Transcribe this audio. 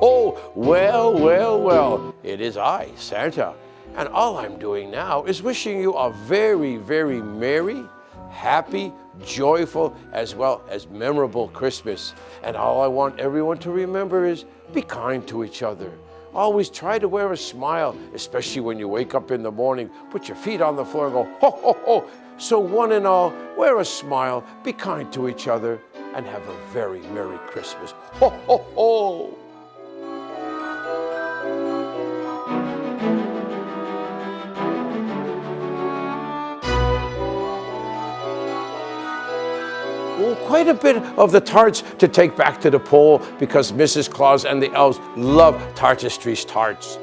ho! Well, well, well, it is I, Santa. And all I'm doing now is wishing you a very, very merry, happy, joyful, as well as memorable Christmas. And all I want everyone to remember is be kind to each other. Always try to wear a smile, especially when you wake up in the morning. Put your feet on the floor and go, ho, ho, ho. So one and all, wear a smile, be kind to each other, and have a very Merry Christmas. Ho, ho, ho! Quite a bit of the tarts to take back to the pole because Mrs. Claus and the elves love Tartistry's tarts.